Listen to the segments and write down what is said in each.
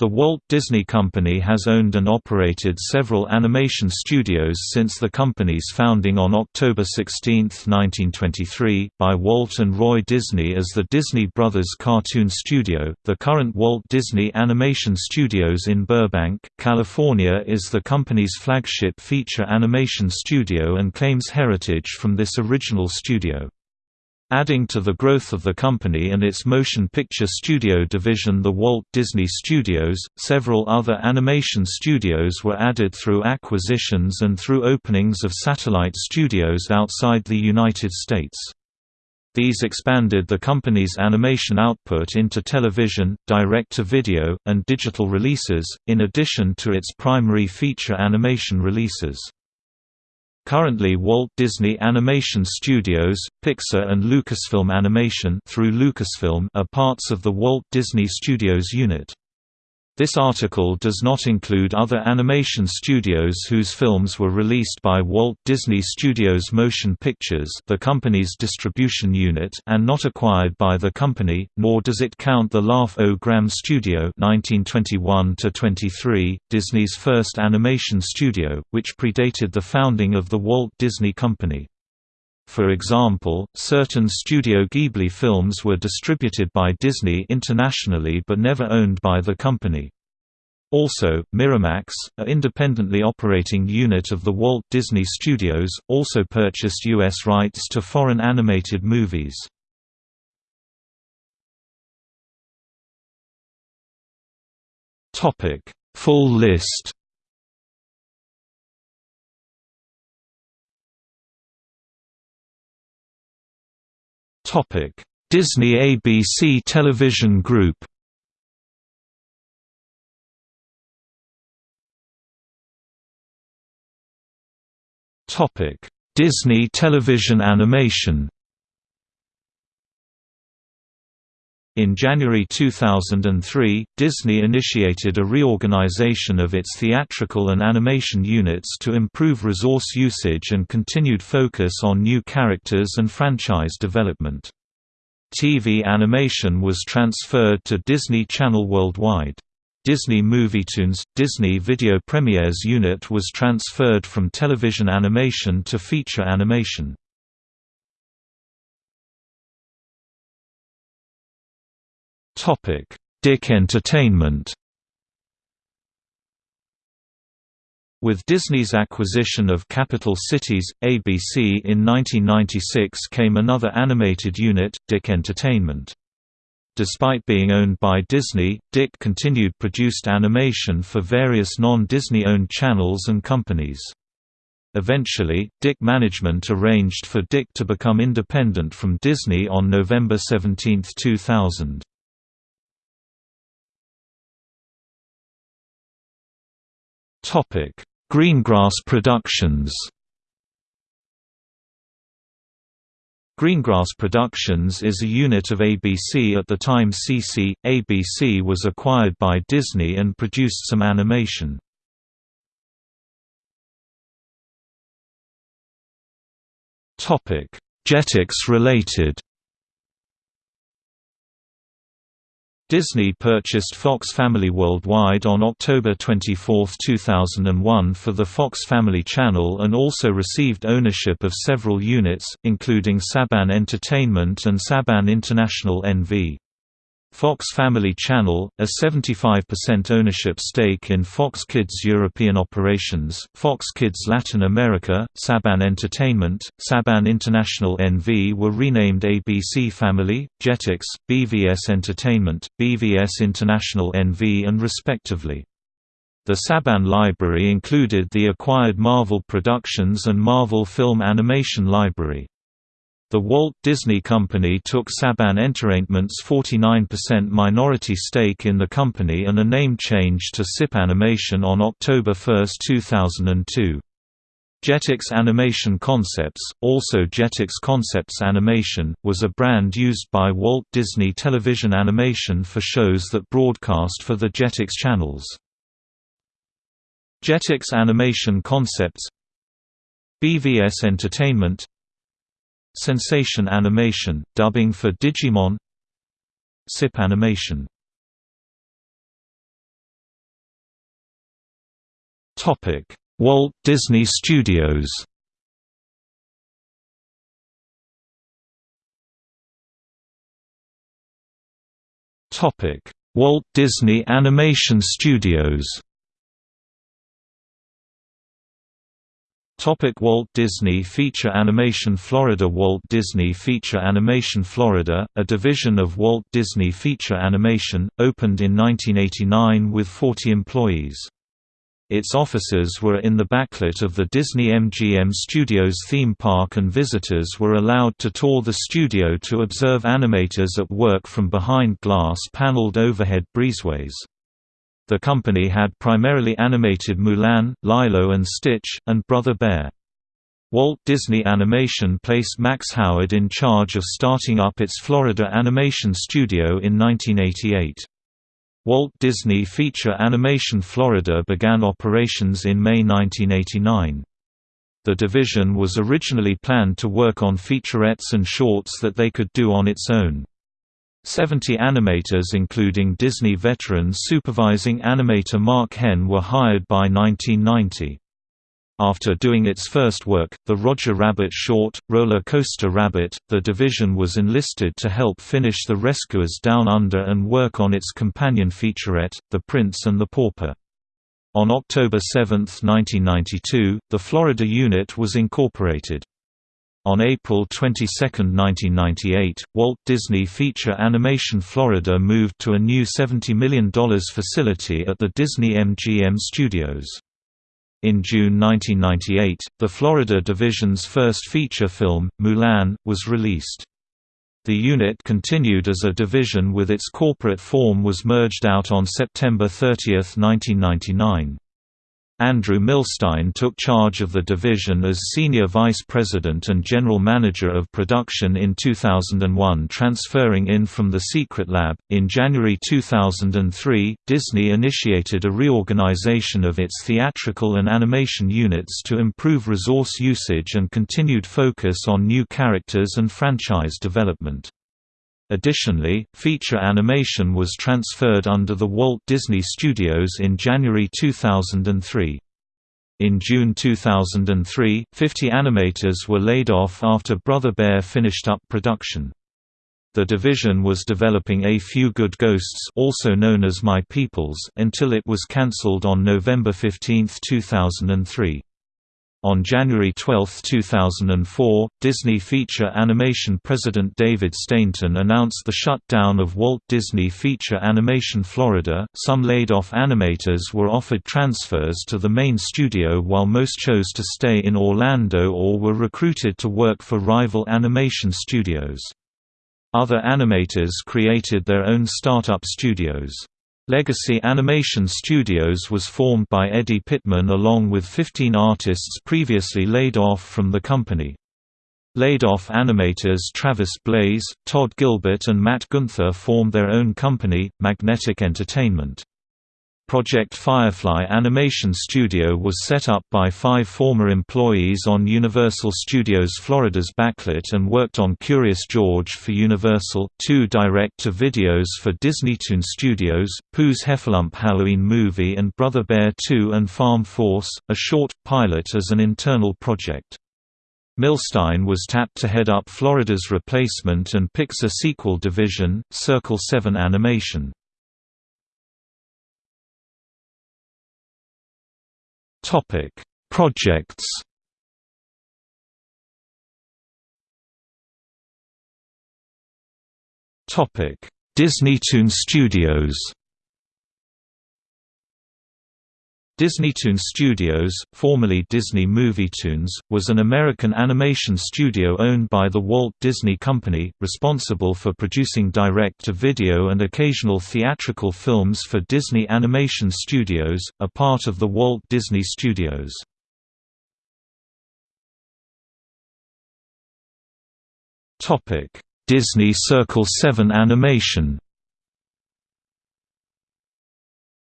The Walt Disney Company has owned and operated several animation studios since the company's founding on October 16, 1923, by Walt and Roy Disney as the Disney Brothers Cartoon Studio. The current Walt Disney Animation Studios in Burbank, California is the company's flagship feature animation studio and claims heritage from this original studio. Adding to the growth of the company and its motion picture studio division the Walt Disney Studios, several other animation studios were added through acquisitions and through openings of satellite studios outside the United States. These expanded the company's animation output into television, direct-to-video, and digital releases, in addition to its primary feature animation releases. Currently Walt Disney Animation Studios, Pixar and Lucasfilm Animation through Lucasfilm are parts of the Walt Disney Studios unit. This article does not include other animation studios whose films were released by Walt Disney Studios Motion Pictures the company's distribution unit and not acquired by the company, nor does it count the Laugh O Gram Studio 1921 Disney's first animation studio, which predated the founding of the Walt Disney Company. For example, certain Studio Ghibli films were distributed by Disney internationally but never owned by the company. Also, Miramax, a independently operating unit of the Walt Disney Studios, also purchased U.S. rights to foreign animated movies. Full list Disney ABC Television Group. Disney Television Animation. In January 2003, Disney initiated a reorganization of its theatrical and animation units to improve resource usage and continued focus on new characters and franchise development. TV animation was transferred to Disney Channel Worldwide. Disney Movietoons, Disney Video Premieres unit was transferred from television animation to feature animation. DIC Entertainment With Disney's acquisition of Capital Cities, ABC in 1996 came another animated unit, DIC Entertainment. Despite being owned by Disney, DIC continued produced animation for various non-Disney-owned channels and companies. Eventually, DIC management arranged for DIC to become independent from Disney on November 17, 2000. Topic: Greengrass Productions. Greengrass Productions is a unit of ABC at the time CC. ABC was acquired by Disney and produced some animation. Jetix related Disney purchased Fox Family Worldwide on October 24, 2001 for the Fox Family Channel and also received ownership of several units, including Saban Entertainment and Saban International NV. Fox Family Channel, a 75% ownership stake in Fox Kids European operations, Fox Kids Latin America, Saban Entertainment, Saban International NV were renamed ABC Family, Jetix, BVS Entertainment, BVS International NV and respectively. The Saban library included the acquired Marvel Productions and Marvel Film Animation Library. The Walt Disney Company took Saban Entertainment's 49% minority stake in the company and a name change to SIP Animation on October 1, 2002. Jetix Animation Concepts, also Jetix Concepts Animation, was a brand used by Walt Disney Television Animation for shows that broadcast for the Jetix channels. Jetix Animation Concepts BVS Entertainment Sensation Animation, dubbing for Digimon. SIP Animation. Walt Disney Studios. Walt Disney Animation Studios. Topic Walt Disney Feature Animation Florida Walt Disney Feature Animation Florida, a division of Walt Disney Feature Animation, opened in 1989 with 40 employees. Its offices were in the backlit of the Disney MGM Studios theme park and visitors were allowed to tour the studio to observe animators at work from behind glass-paneled overhead breezeways. The company had primarily animated Mulan, Lilo and Stitch, and Brother Bear. Walt Disney Animation placed Max Howard in charge of starting up its Florida Animation Studio in 1988. Walt Disney Feature Animation Florida began operations in May 1989. The division was originally planned to work on featurettes and shorts that they could do on its own. Seventy animators including Disney veterans supervising animator Mark Henn were hired by 1990. After doing its first work, the Roger Rabbit short, Roller Coaster Rabbit, the division was enlisted to help finish The Rescuers Down Under and work on its companion featurette, The Prince and the Pauper. On October 7, 1992, the Florida unit was incorporated. On April 22, 1998, Walt Disney Feature Animation Florida moved to a new $70 million facility at the Disney MGM Studios. In June 1998, the Florida Division's first feature film, Mulan, was released. The unit continued as a division with its corporate form was merged out on September 30, 1999. Andrew Milstein took charge of the division as Senior Vice President and General Manager of Production in 2001, transferring in from the Secret Lab. In January 2003, Disney initiated a reorganization of its theatrical and animation units to improve resource usage and continued focus on new characters and franchise development. Additionally, feature animation was transferred under the Walt Disney Studios in January 2003. In June 2003, 50 animators were laid off after Brother Bear finished up production. The division was developing A Few Good Ghosts also known as My Peoples until it was cancelled on November 15, 2003. On January 12, 2004, Disney Feature Animation president David Stainton announced the shutdown of Walt Disney Feature Animation Florida. Some laid off animators were offered transfers to the main studio while most chose to stay in Orlando or were recruited to work for rival animation studios. Other animators created their own startup studios. Legacy Animation Studios was formed by Eddie Pittman along with 15 artists previously laid off from the company. Laid-off animators Travis Blaze, Todd Gilbert and Matt Gunther formed their own company, Magnetic Entertainment. Project Firefly Animation Studio was set up by five former employees on Universal Studios Florida's backlit and worked on Curious George for Universal, two direct-to-videos for Disneytoon Studios, Pooh's Heffalump Halloween Movie and Brother Bear 2 and Farm Force, a short, pilot as an internal project. Milstein was tapped to head up Florida's replacement and Pixar sequel division, Circle 7 Animation. Topic: Projects. Topic: Disneytoon Studios. Disneytoon Studios, formerly Disney Movietoons, was an American animation studio owned by the Walt Disney Company, responsible for producing direct-to-video and occasional theatrical films for Disney Animation Studios, a part of the Walt Disney Studios. Disney Circle 7 Animation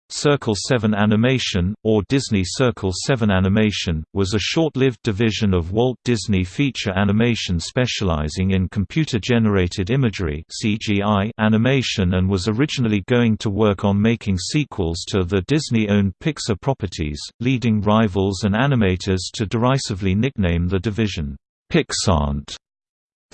Circle 7 Animation, or Disney Circle 7 Animation, was a short-lived division of Walt Disney Feature Animation specializing in computer-generated imagery (CGI) animation and was originally going to work on making sequels to the Disney-owned Pixar properties, leading rivals and animators to derisively nickname the division, Pixart.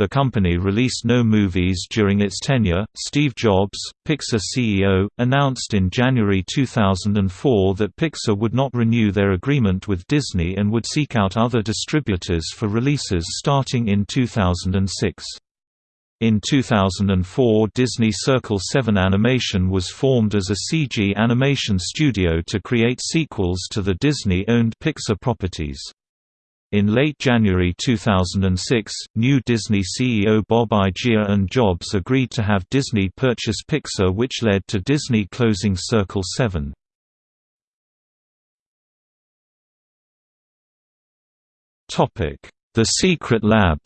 The company released no movies during its tenure. Steve Jobs, Pixar CEO, announced in January 2004 that Pixar would not renew their agreement with Disney and would seek out other distributors for releases starting in 2006. In 2004 Disney Circle 7 Animation was formed as a CG animation studio to create sequels to the Disney-owned Pixar properties. In late January 2006, new Disney CEO Bob Iger and Jobs agreed to have Disney purchase Pixar which led to Disney closing Circle 7. The Secret Lab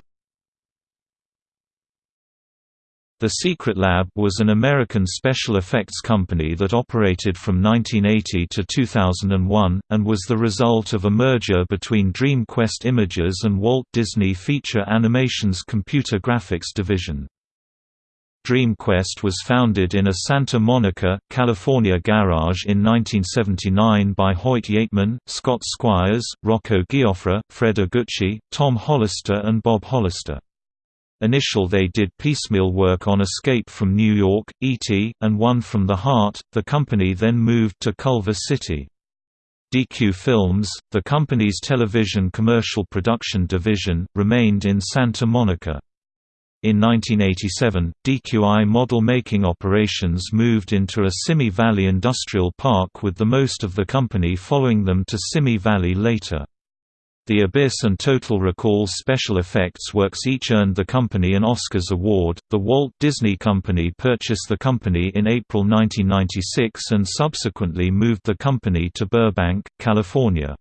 The Secret Lab was an American special effects company that operated from 1980 to 2001, and was the result of a merger between DreamQuest Images and Walt Disney Feature Animation's computer graphics division. DreamQuest was founded in a Santa Monica, California garage in 1979 by Hoyt Yeatman, Scott Squires, Rocco Gioffre, Fred Iguchi, Tom Hollister and Bob Hollister. Initial they did piecemeal work on Escape from New York, E.T., and One from the Heart, the company then moved to Culver City. DQ Films, the company's television commercial production division, remained in Santa Monica. In 1987, DQI model-making operations moved into a Simi Valley industrial park with the most of the company following them to Simi Valley later. The Abyss and Total Recall special effects works each earned the company an Oscars award. The Walt Disney Company purchased the company in April 1996 and subsequently moved the company to Burbank, California.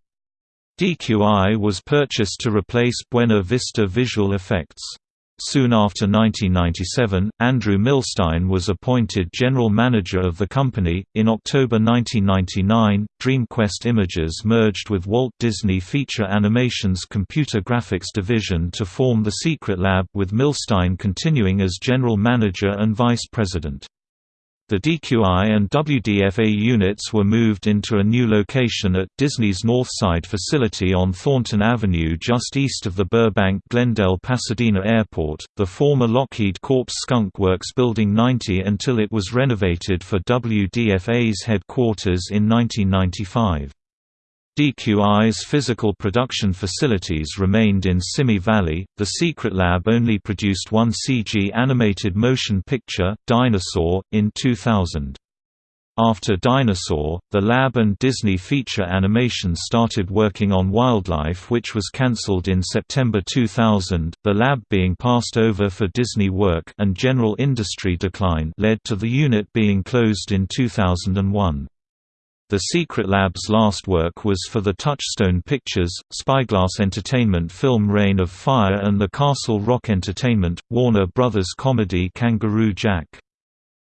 DQI was purchased to replace Buena Vista Visual Effects. Soon after 1997, Andrew Milstein was appointed general manager of the company. In October 1999, DreamQuest Images merged with Walt Disney Feature Animation's computer graphics division to form the Secret Lab, with Milstein continuing as general manager and vice president. The DQI and WDFA units were moved into a new location at Disney's Northside facility on Thornton Avenue just east of the Burbank-Glendale-Pasadena Airport, the former Lockheed Corp Skunk Works Building 90 until it was renovated for WDFA's headquarters in 1995. DQI's physical production facilities remained in Simi Valley. The Secret Lab only produced one CG animated motion picture, Dinosaur, in 2000. After Dinosaur, the Lab and Disney Feature Animation started working on Wildlife, which was cancelled in September 2000. The Lab being passed over for Disney work and general industry decline led to the unit being closed in 2001. The Secret Lab's last work was for the Touchstone Pictures, Spyglass Entertainment film Reign of Fire and the Castle Rock Entertainment, Warner Brothers comedy Kangaroo Jack.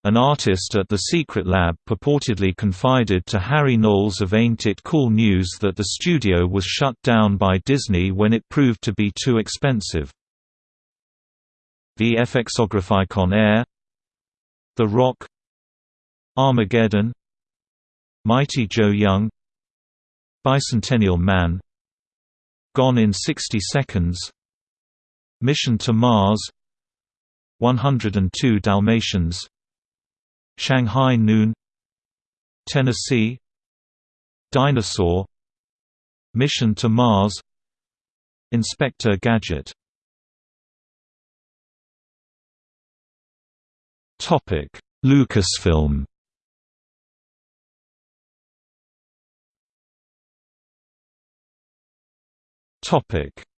An artist at the Secret Lab purportedly confided to Harry Knowles of Ain't It Cool News that the studio was shut down by Disney when it proved to be too expensive. The FXography Air The Rock Armageddon Mighty Joe Young Bicentennial Man Gone in 60 Seconds Mission to Mars 102 Dalmatians Shanghai Noon Tennessee Dinosaur Mission to Mars Inspector Gadget. Lucasfilm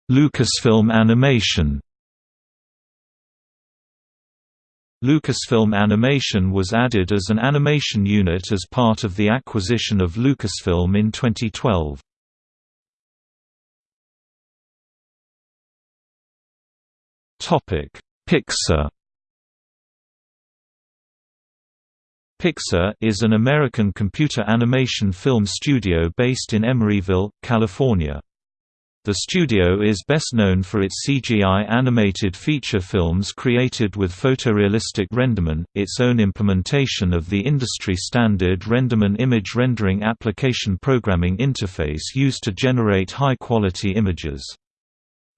Lucasfilm Animation Lucasfilm Animation was added as an animation unit as part of the acquisition of Lucasfilm in 2012. Topic: Pixar Pixar is an American computer animation film studio based in Emeryville, California. The studio is best known for its CGI animated feature films created with photorealistic Renderman, its own implementation of the industry-standard Renderman image rendering application programming interface used to generate high-quality images.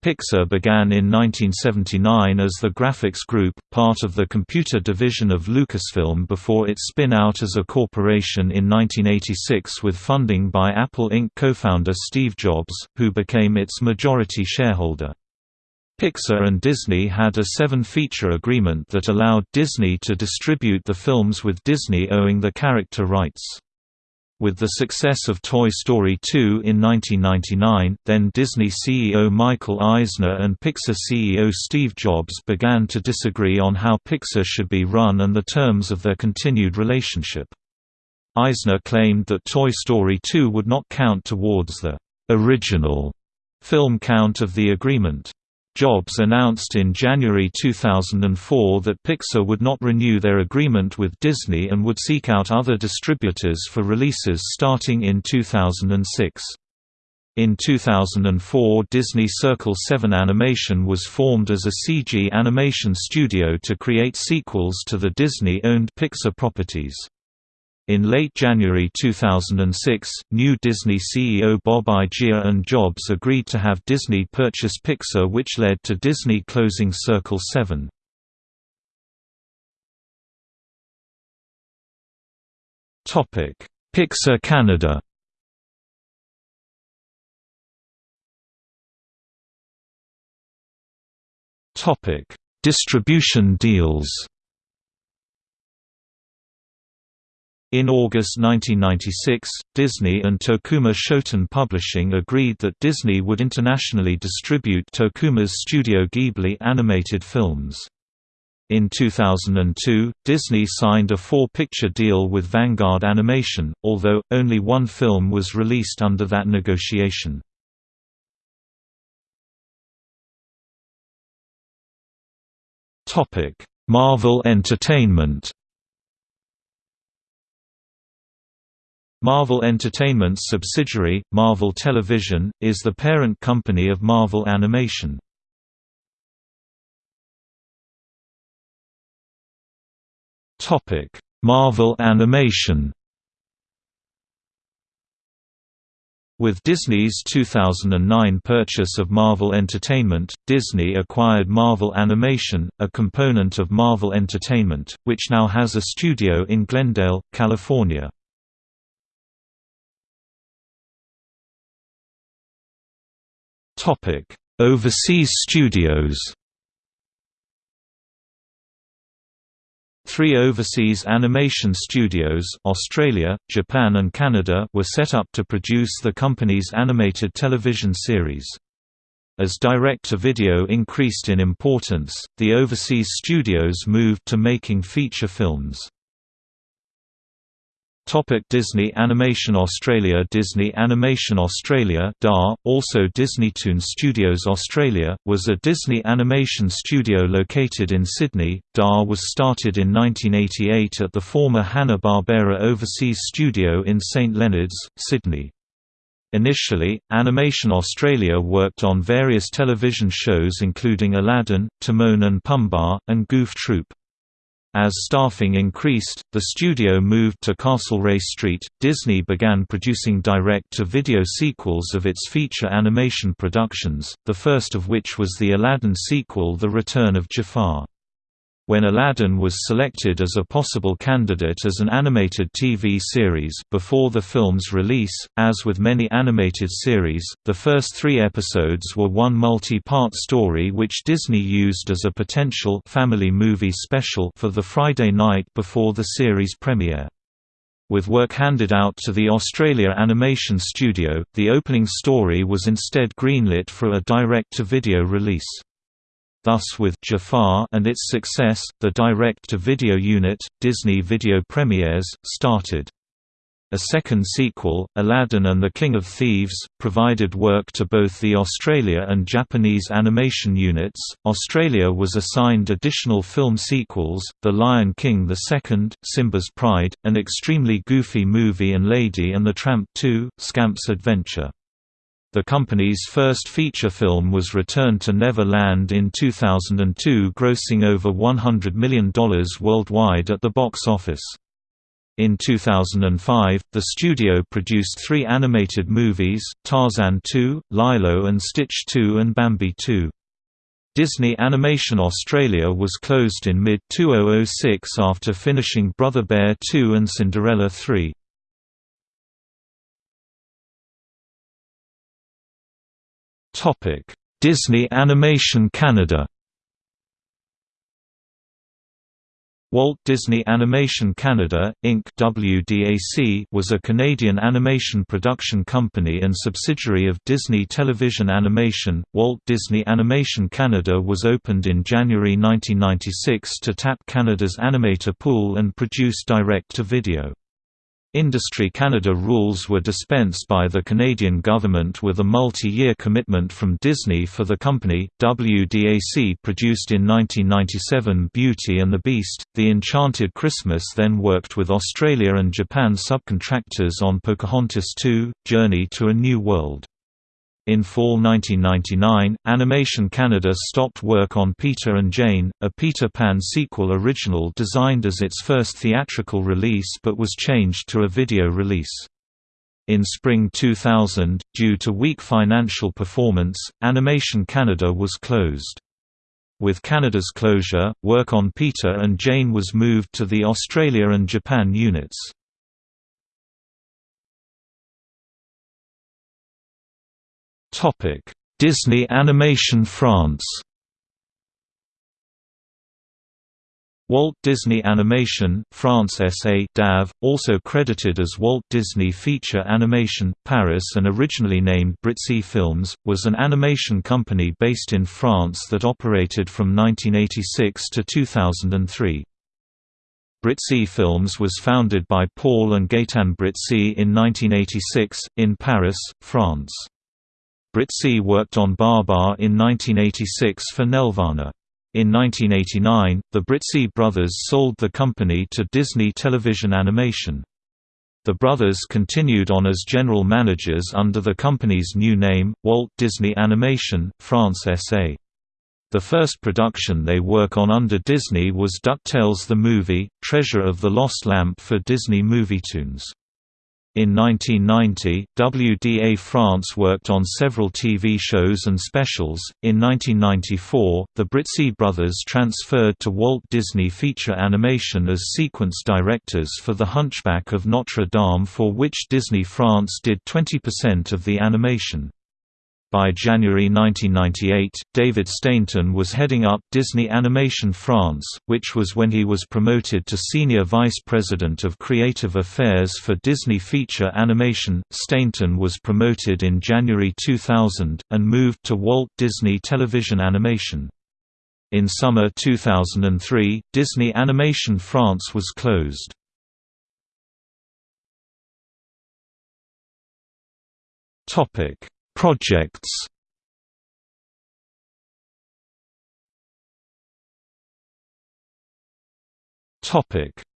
Pixar began in 1979 as the Graphics Group, part of the computer division of Lucasfilm before its spin-out as a corporation in 1986 with funding by Apple Inc. co-founder Steve Jobs, who became its majority shareholder. Pixar and Disney had a seven-feature agreement that allowed Disney to distribute the films with Disney owing the character rights. With the success of Toy Story 2 in 1999, then Disney CEO Michael Eisner and Pixar CEO Steve Jobs began to disagree on how Pixar should be run and the terms of their continued relationship. Eisner claimed that Toy Story 2 would not count towards the original film count of the agreement. Jobs announced in January 2004 that Pixar would not renew their agreement with Disney and would seek out other distributors for releases starting in 2006. In 2004 Disney Circle 7 Animation was formed as a CG animation studio to create sequels to the Disney-owned Pixar properties. In late January 2006, new Disney CEO Bob Iger and Jobs agreed to have Disney purchase Pixar which led to Disney closing Circle 7. Pixar Canada Distribution deals In August 1996, Disney and Tokuma Shoten Publishing agreed that Disney would internationally distribute Tokuma's Studio Ghibli animated films. In 2002, Disney signed a four-picture deal with Vanguard Animation, although, only one film was released under that negotiation. Marvel Entertainment Marvel Entertainment's subsidiary, Marvel Television, is the parent company of Marvel Animation. Marvel Animation With Disney's 2009 purchase of Marvel Entertainment, Disney acquired Marvel Animation, a component of Marvel Entertainment, which now has a studio in Glendale, California. Topic: Overseas studios. Three overseas animation studios Australia, Japan and Canada were set up to produce the company's animated television series. As direct-to-video increased in importance, the overseas studios moved to making feature films. Topic Disney Animation Australia Disney Animation Australia DAR, also Disneytoon Studios Australia, was a Disney animation studio located in Sydney. DAR was started in 1988 at the former Hanna-Barbera Overseas Studio in St Leonards, Sydney. Initially, Animation Australia worked on various television shows including Aladdin, Timon and Pumbaa, and Goof Troop. As staffing increased, the studio moved to Castlereagh Street. Disney began producing direct to video sequels of its feature animation productions, the first of which was the Aladdin sequel The Return of Jafar. When Aladdin was selected as a possible candidate as an animated TV series before the film's release, as with many animated series, the first three episodes were one multi-part story which Disney used as a potential family movie special for the Friday night before the series premiere. With work handed out to the Australia Animation Studio, the opening story was instead greenlit for a direct-to-video release. Thus with Jafar and its success, the direct-to-video unit, Disney Video Premieres, started. a second sequel, Aladdin and the King of Thieves, provided work to both the Australia and Japanese animation units. Australia was assigned additional film sequels The Lion King II, Simba's Pride, an extremely goofy movie, and Lady and the Tramp 2, Scamp's Adventure. The company's first feature film was Return to Neverland in 2002 grossing over $100 million worldwide at the box office. In 2005, the studio produced three animated movies, Tarzan 2, Lilo and Stitch 2 and Bambi 2. Disney Animation Australia was closed in mid-2006 after finishing Brother Bear 2 and Cinderella 3. Disney Animation Canada Walt Disney Animation Canada, Inc. WDAC was a Canadian animation production company and subsidiary of Disney Television Animation. Walt Disney Animation Canada was opened in January 1996 to tap Canada's animator pool and produce direct-to-video. Industry Canada rules were dispensed by the Canadian government with a multi-year commitment from Disney for the company. WDAC produced in 1997 Beauty and the Beast, The Enchanted Christmas then worked with Australia and Japan subcontractors on Pocahontas 2, Journey to a New World. In fall 1999, Animation Canada stopped work on Peter and Jane, a Peter Pan sequel original designed as its first theatrical release but was changed to a video release. In spring 2000, due to weak financial performance, Animation Canada was closed. With Canada's closure, work on Peter and Jane was moved to the Australia and Japan units. Topic: Disney Animation France. Walt Disney Animation, France SA DAV, also credited as Walt Disney Feature Animation, Paris and originally named Brizzi Films, was an animation company based in France that operated from 1986 to 2003. Brizzi Films was founded by Paul and Gaëtan Brizzi in 1986, in Paris, France. Brizzi worked on Babar in 1986 for Nelvana. In 1989, the Brizzi brothers sold the company to Disney Television Animation. The brothers continued on as general managers under the company's new name, Walt Disney Animation, France SA. The first production they work on under Disney was DuckTales the Movie, Treasure of the Lost Lamp for Disney Movietoons. In 1990, WDA France worked on several TV shows and specials. In 1994, the Brizzi brothers transferred to Walt Disney Feature Animation as sequence directors for The Hunchback of Notre Dame, for which Disney France did 20% of the animation. By January 1998, David Stainton was heading up Disney Animation France, which was when he was promoted to Senior Vice President of Creative Affairs for Disney Feature Animation. Stainton was promoted in January 2000, and moved to Walt Disney Television Animation. In summer 2003, Disney Animation France was closed. Topic Projects.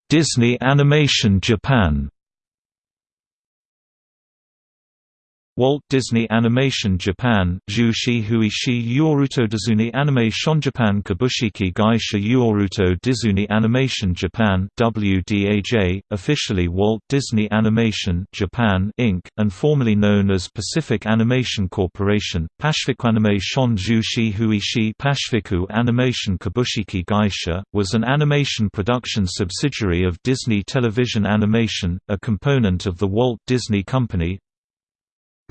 Disney Animation Japan Walt Disney Animation Japan Jushi Huishi Yoruto Dizuni Animation Japan Kabushiki Gaisha Yoruto Dizuni Animation Japan WDAJ, officially Walt Disney Animation Japan Inc., and formerly known as Pacific Animation Corporation, Pashifiku Animation Jushi Huishi Pashifiku Animation Kabushiki Gaisha, was an animation production subsidiary of Disney Television Animation, a component of the Walt Disney Company,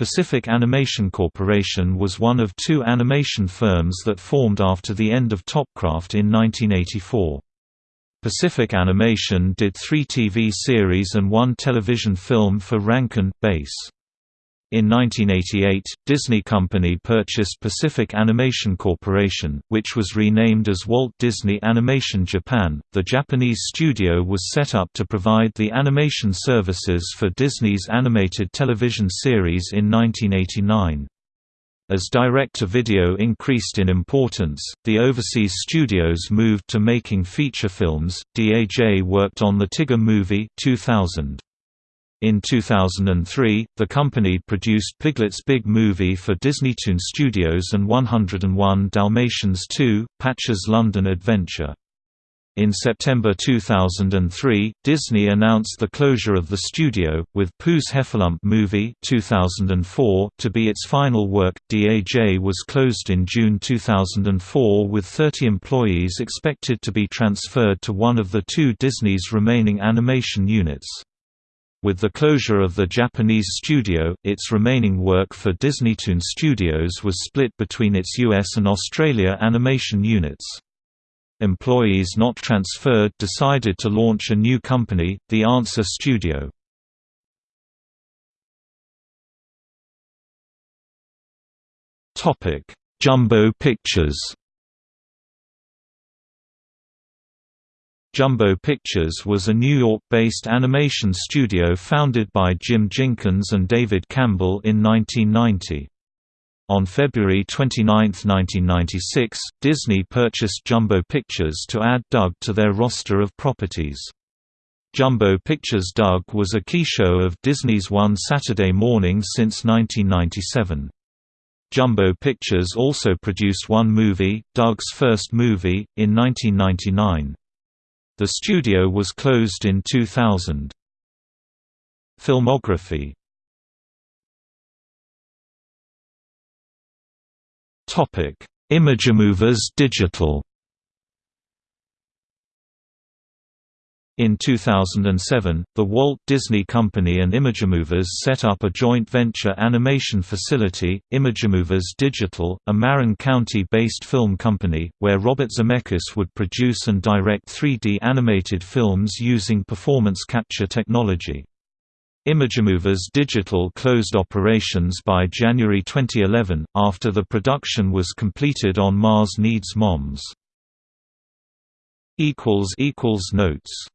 Pacific Animation Corporation was one of two animation firms that formed after the end of Topcraft in 1984. Pacific Animation did three TV series and one television film for Rankin, Bass. In 1988, Disney Company purchased Pacific Animation Corporation, which was renamed as Walt Disney Animation Japan. The Japanese studio was set up to provide the animation services for Disney's animated television series in 1989. As direct-to-video increased in importance, the overseas studios moved to making feature films. DAJ worked on the Tigger movie 2000. In 2003, the company produced Piglet's Big Movie for Disneytoon Studios and 101 Dalmatians 2, Patch's London Adventure. In September 2003, Disney announced the closure of the studio, with Pooh's Heffalump movie 2004 to be its final work. DAJ was closed in June 2004 with 30 employees expected to be transferred to one of the two Disney's remaining animation units. With the closure of the Japanese studio, its remaining work for Disneytoon Studios was split between its US and Australia animation units. Employees not transferred decided to launch a new company, the Answer Studio. Jumbo Pictures Jumbo Pictures was a New York-based animation studio founded by Jim Jinkins and David Campbell in 1990. On February 29, 1996, Disney purchased Jumbo Pictures to add Doug to their roster of properties. Jumbo Pictures Doug was a key show of Disney's One Saturday Morning since 1997. Jumbo Pictures also produced one movie, Doug's first movie, in 1999. The studio was closed in 2000. Filmography Imagemovers Digital In 2007, the Walt Disney Company and Imagemovers set up a joint venture animation facility, Imagemovers Digital, a Marin County-based film company, where Robert Zemeckis would produce and direct 3D animated films using performance capture technology. Imagemovers Digital closed operations by January 2011, after the production was completed on Mars Needs Moms. Notes